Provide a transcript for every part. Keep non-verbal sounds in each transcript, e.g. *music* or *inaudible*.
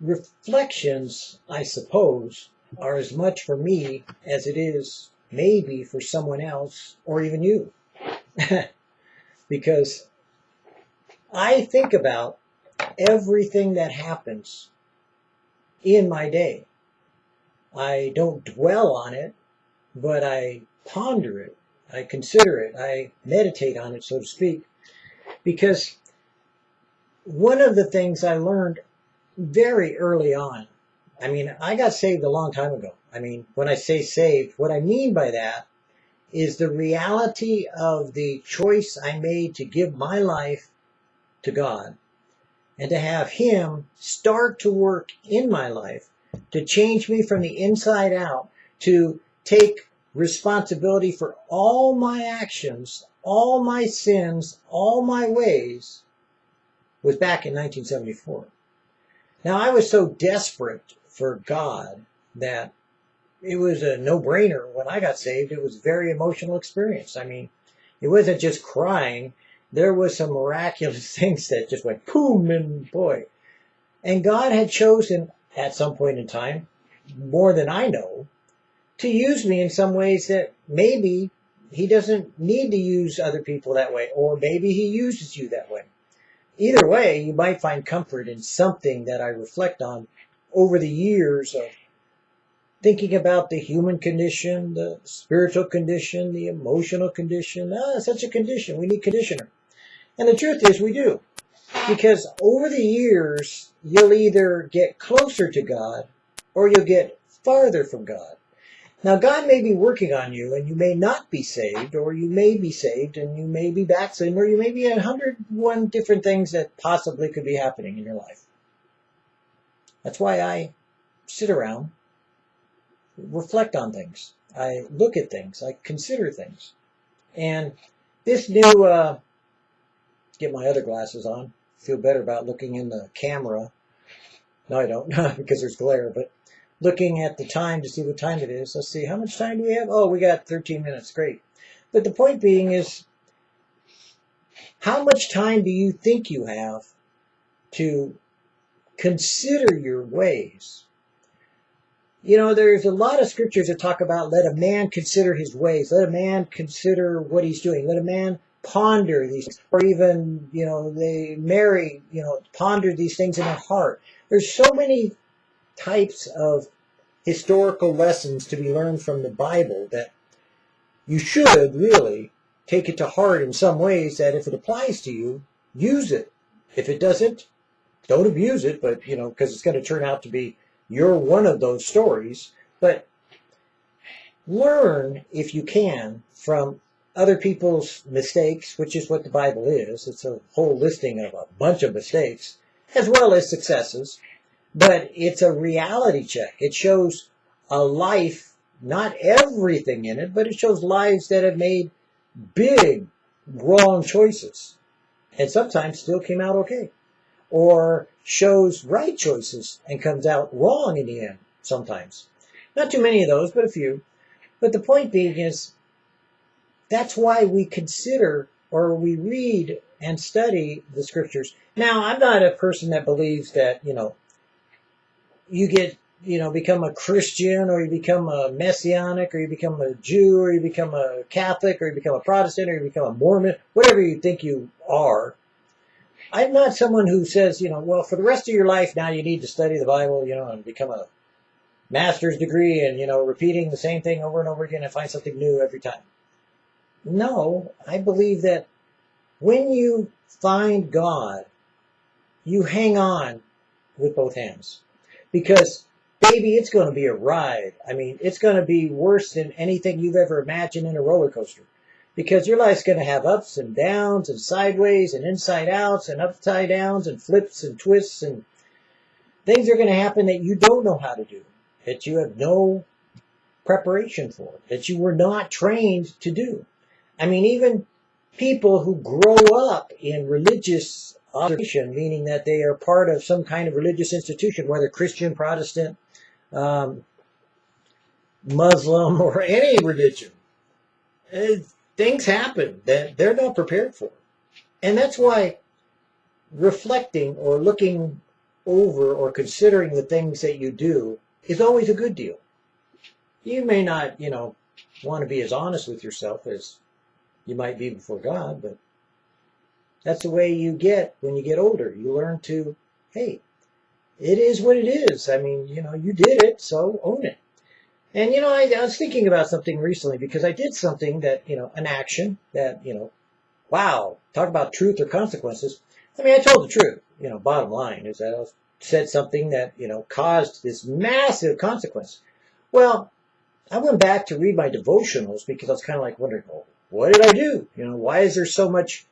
reflections, I suppose, are as much for me as it is maybe for someone else or even you. *laughs* because I think about everything that happens in my day. I don't dwell on it, but I ponder it. I consider it. I meditate on it, so to speak. Because one of the things I learned very early on, I mean, I got saved a long time ago. I mean, when I say saved, what I mean by that is the reality of the choice I made to give my life to God and to have Him start to work in my life to change me from the inside out, to take responsibility for all my actions, all my sins, all my ways, was back in 1974. Now, I was so desperate for God that it was a no-brainer when I got saved. It was a very emotional experience. I mean, it wasn't just crying. There was some miraculous *laughs* things that just went boom and boy. And God had chosen at some point in time, more than I know, to use me in some ways that maybe he doesn't need to use other people that way, or maybe he uses you that way. Either way, you might find comfort in something that I reflect on over the years of thinking about the human condition, the spiritual condition, the emotional condition. Ah, such a condition. We need conditioner. And the truth is, we do. Because over the years, you'll either get closer to God or you'll get farther from God. Now, God may be working on you and you may not be saved, or you may be saved and you may be backsliding, or you may be a hundred one different things that possibly could be happening in your life. That's why I sit around, reflect on things. I look at things. I consider things. And this new, uh, get my other glasses on, feel better about looking in the camera. No, I don't, *laughs* because there's glare, but looking at the time to see what time it is. Let's see, how much time do we have? Oh, we got 13 minutes. Great. But the point being is, how much time do you think you have to consider your ways? You know, there's a lot of scriptures that talk about let a man consider his ways, let a man consider what he's doing, let a man ponder these, or even, you know, they Mary, you know, ponder these things in their heart. There's so many types of historical lessons to be learned from the Bible that you should really take it to heart in some ways that if it applies to you, use it. If it doesn't, don't abuse it, but, you know, because it's going to turn out to be you're one of those stories. But learn, if you can, from other people's mistakes, which is what the Bible is. It's a whole listing of a bunch of mistakes, as well as successes. But it's a reality check. It shows a life, not everything in it, but it shows lives that have made big wrong choices and sometimes still came out okay. Or shows right choices and comes out wrong in the end sometimes. Not too many of those, but a few. But the point being is that's why we consider or we read and study the scriptures. Now, I'm not a person that believes that, you know, you get, you know, become a Christian or you become a Messianic or you become a Jew or you become a Catholic or you become a Protestant or you become a Mormon, whatever you think you are. I'm not someone who says, you know, well, for the rest of your life now you need to study the Bible, you know, and become a master's degree and, you know, repeating the same thing over and over again and find something new every time. No, I believe that when you find God, you hang on with both hands. Because, baby, it's going to be a ride. I mean, it's going to be worse than anything you've ever imagined in a roller coaster. Because your life's going to have ups and downs and sideways and inside outs and upside downs and flips and twists and things are going to happen that you don't know how to do, that you have no preparation for, that you were not trained to do. I mean, even people who grow up in religious observation, meaning that they are part of some kind of religious institution, whether Christian, Protestant, um, Muslim, *laughs* or any religion, uh, things happen that they're not prepared for. And that's why reflecting or looking over or considering the things that you do is always a good deal. You may not, you know, want to be as honest with yourself as you might be before God, but that's the way you get when you get older. You learn to, hey, it is what it is. I mean, you know, you did it, so own it. And, you know, I, I was thinking about something recently because I did something that, you know, an action that, you know, wow, talk about truth or consequences. I mean, I told the truth. You know, bottom line is that I said something that, you know, caused this massive consequence. Well, I went back to read my devotionals because I was kind of like wondering, well, what did I do? You know, why is there so much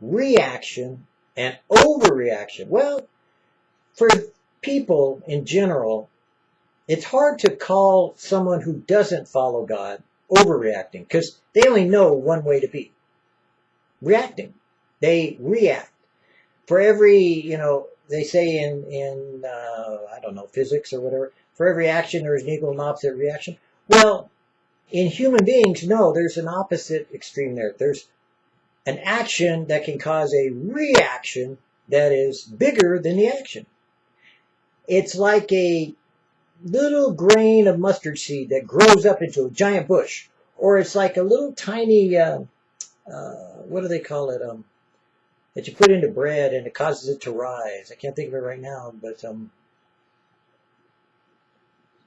reaction and overreaction? Well, for people in general, it's hard to call someone who doesn't follow God overreacting because they only know one way to be reacting. They react. For every, you know, they say in, in uh, I don't know, physics or whatever, for every action there is an equal and opposite reaction. Well, in human beings, no, there's an opposite extreme there. There's an action that can cause a reaction that is bigger than the action. It's like a little grain of mustard seed that grows up into a giant bush. Or it's like a little tiny, uh, uh, what do they call it? Um, that you put into bread and it causes it to rise. I can't think of it right now, but um,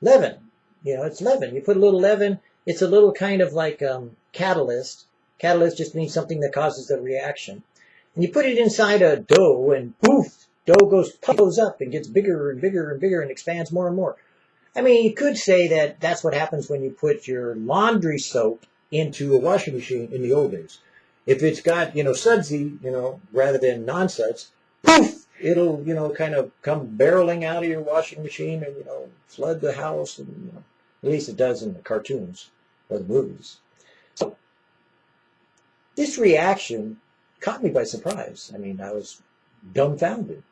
leaven. You know, it's leaven. You put a little leaven. It's a little kind of like um, catalyst. Catalyst just means something that causes a reaction. And you put it inside a dough and poof, dough goes puffs up and gets bigger and bigger and bigger and expands more and more. I mean, you could say that that's what happens when you put your laundry soap into a washing machine in the old days. If it's got, you know, sudsy, you know, rather than non-suds, poof, it'll, you know, kind of come barreling out of your washing machine and, you know, flood the house. And, you know, at least it does in the cartoons or the movies. This reaction caught me by surprise. I mean, I was dumbfounded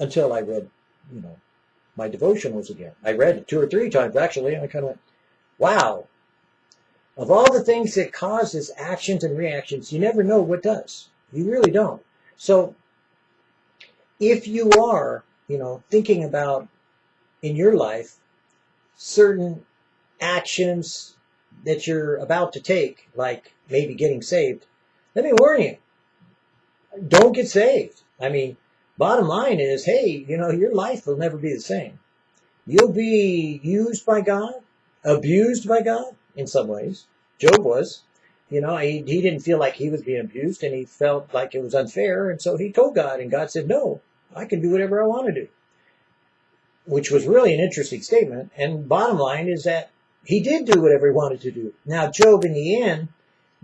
until I read, you know, my devotionals again. I read it two or three times actually, and I kind of went, wow, of all the things that causes actions and reactions, you never know what does. You really don't. So if you are, you know, thinking about in your life certain actions that you're about to take, like maybe getting saved, let me warn you, don't get saved. I mean, bottom line is, hey, you know, your life will never be the same. You'll be used by God, abused by God, in some ways. Job was. You know, he, he didn't feel like he was being abused and he felt like it was unfair. And so he told God, and God said, No, I can do whatever I want to do. Which was really an interesting statement. And bottom line is that he did do whatever he wanted to do. Now, Job, in the end,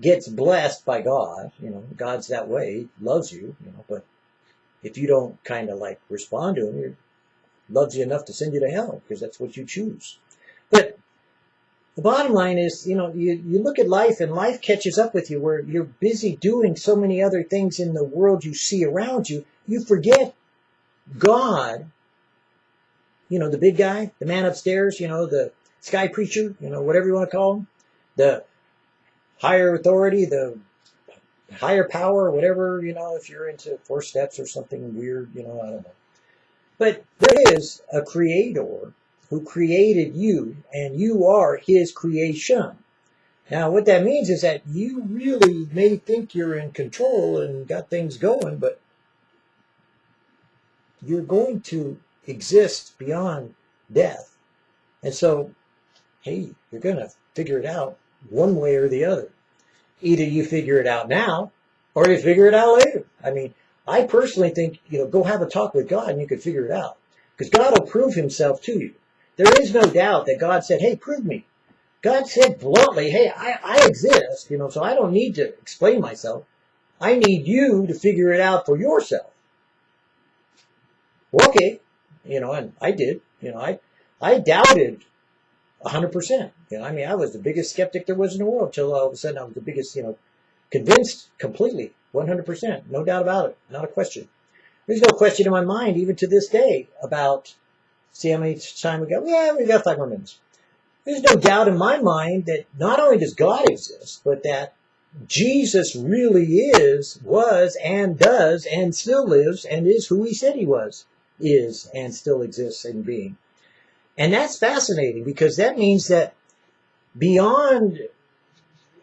gets blessed by God. You know, God's that way. He loves you, you know, but if you don't kind of like respond to him, he loves you enough to send you to hell because that's what you choose. But the bottom line is, you know, you, you look at life and life catches up with you where you're busy doing so many other things in the world you see around you, you forget God, you know, the big guy, the man upstairs, you know, the sky preacher, you know, whatever you want to call him, the higher authority, the higher power, whatever, you know, if you're into four steps or something weird, you know, I don't know. But there is a creator who created you, and you are his creation. Now, what that means is that you really may think you're in control and got things going, but you're going to exist beyond death. And so, hey, you're going to figure it out one way or the other. Either you figure it out now or you figure it out later. I mean, I personally think, you know, go have a talk with God and you can figure it out. Because God will prove himself to you. There is no doubt that God said, hey, prove me. God said bluntly, hey, I, I exist, you know, so I don't need to explain myself. I need you to figure it out for yourself. Well, okay, you know, and I did, you know, I, I doubted 100%. You know, I mean, I was the biggest skeptic there was in the world until all of a sudden I was the biggest, you know, convinced completely, 100%, no doubt about it, not a question. There's no question in my mind, even to this day, about See how many time we got? Yeah, we got five more minutes. There's no doubt in my mind that not only does God exist, but that Jesus really is, was, and does, and still lives, and is who he said he was, is, and still exists in being. And that's fascinating because that means that beyond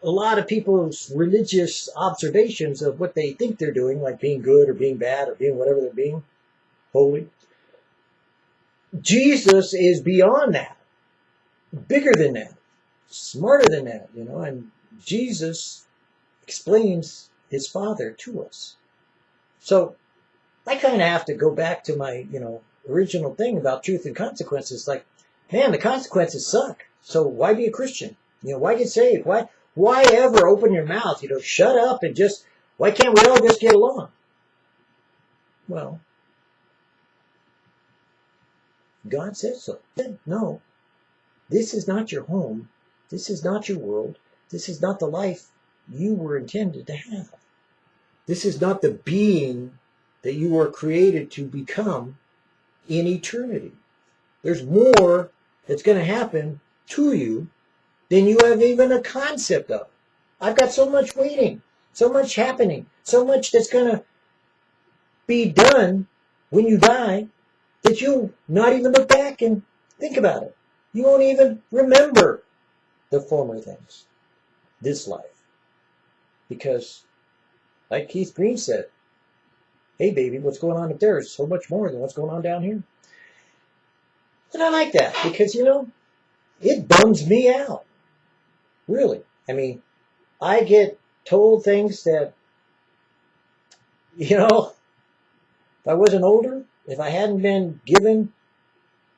a lot of people's religious observations of what they think they're doing, like being good or being bad or being whatever they're being, holy, Jesus is beyond that, bigger than that, smarter than that, you know, and Jesus explains his Father to us. So I kind of have to go back to my, you know, original thing about truth and consequences. Like, man, the consequences suck. So why be a Christian? You know, why get saved? Why, why ever open your mouth? You know, shut up and just, why can't we all just get along? Well, God says so. No, this is not your home. This is not your world. This is not the life you were intended to have. This is not the being that you were created to become in eternity. There's more that's going to happen to you than you have even a concept of. I've got so much waiting, so much happening, so much that's going to be done when you die that you'll not even look back and think about it. You won't even remember the former things, this life. Because, like Keith Green said, hey baby, what's going on up there is so much more than what's going on down here. And I like that because, you know, it bums me out. Really. I mean, I get told things that, you know, if I wasn't older, if I hadn't been given,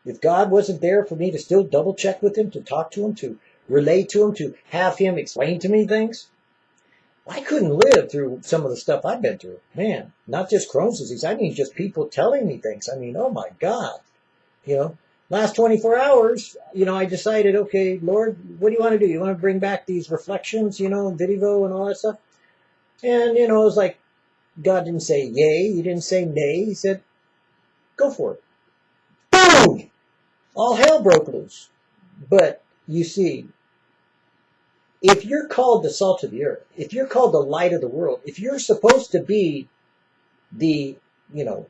if God wasn't there for me to still double check with him, to talk to him, to relate to him, to have him explain to me things, I couldn't live through some of the stuff I've been through. Man, not just Crohn's disease. I mean, just people telling me things. I mean, oh my God. You know, last 24 hours, you know, I decided, okay, Lord, what do you want to do? You want to bring back these reflections, you know, video and all that stuff? And, you know, it was like, God didn't say yay. He didn't say nay. He said, go for it. Boom! All hell broke loose. But you see, if you're called the salt of the earth, if you're called the light of the world, if you're supposed to be the, you know,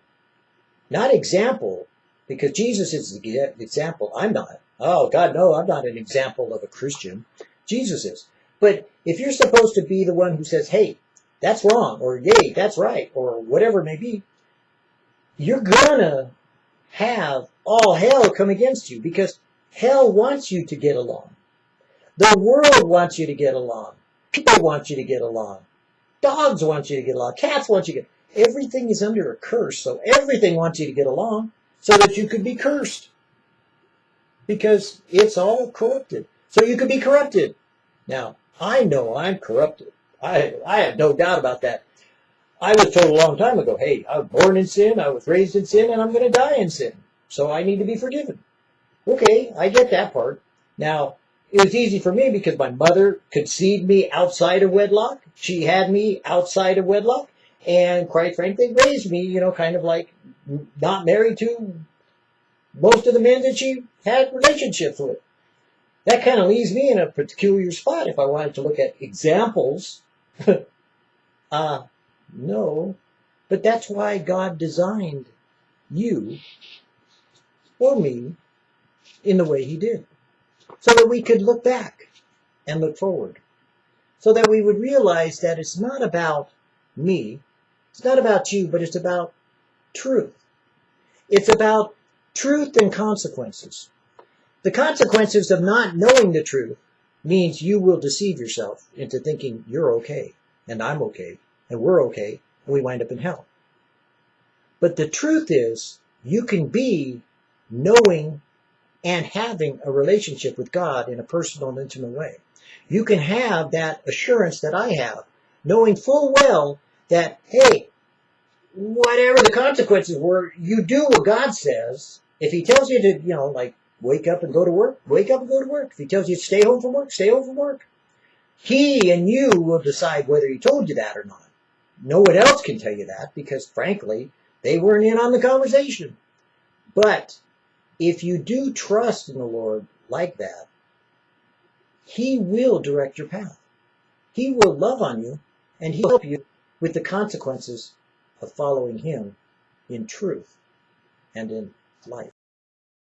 not example, because Jesus is the example. I'm not. Oh, God, no, I'm not an example of a Christian. Jesus is. But if you're supposed to be the one who says, hey, that's wrong, or yay, that's right, or whatever it may be, you're gonna have all hell come against you because hell wants you to get along. The world wants you to get along. People want you to get along. Dogs want you to get along. Cats want you to get Everything is under a curse, so everything wants you to get along so that you could be cursed. Because it's all corrupted. So you could be corrupted. Now, I know I'm corrupted. I, I have no doubt about that. I was told a long time ago, hey, I was born in sin, I was raised in sin, and I'm going to die in sin. So I need to be forgiven. Okay, I get that part. Now, it was easy for me because my mother conceived me outside of wedlock. She had me outside of wedlock. And quite frankly, raised me, you know, kind of like not married to most of the men that she had relationships with. That kind of leaves me in a peculiar spot if I wanted to look at examples. uh, *laughs* no. But that's why God designed you or me in the way he did so that we could look back and look forward. So that we would realize that it's not about me, it's not about you, but it's about truth. It's about truth and consequences. The consequences of not knowing the truth means you will deceive yourself into thinking you're okay, and I'm okay, and we're okay, and we wind up in hell. But the truth is, you can be knowing and having a relationship with God in a personal and intimate way. You can have that assurance that I have, knowing full well that, hey, whatever the consequences were, you do what God says. If He tells you to, you know, like wake up and go to work, wake up and go to work. If He tells you to stay home from work, stay home from work. He and you will decide whether He told you that or not. No one else can tell you that because, frankly, they weren't in on the conversation. But if you do trust in the Lord like that, He will direct your path. He will love on you and He'll help you with the consequences of following Him in truth and in life.